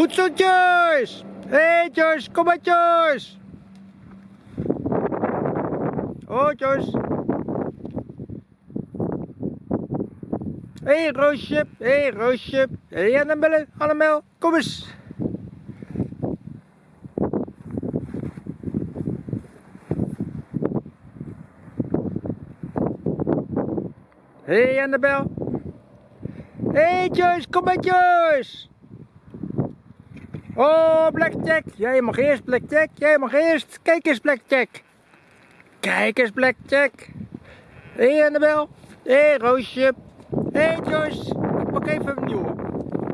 Goed zo, Joyce! Hé, hey, Joyce, kom maar, Joyce! Oh, Joyce. Hé, hey, Roosje. Hé, hey, Roosje. Hé, hey, Annabelle. Annabel, kom eens. Hé, hey, Annabel. Hé, hey, Joyce, kom maar, Joyce. Oh, Blackjack. Jij mag eerst, Blackjack. Jij mag eerst. Kijk eens, Blackjack. Kijk eens, Blackjack. Hé, hey, Annabel. Hé, hey, Roosje. Hé, hey, Joyce. Ik pak even een nieuwe.